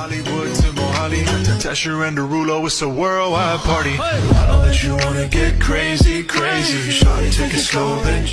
Hollywood to Mohali, to Tesher and Derulo, it's a worldwide party. I know that you wanna get crazy, crazy. Shawty, take it slow, then.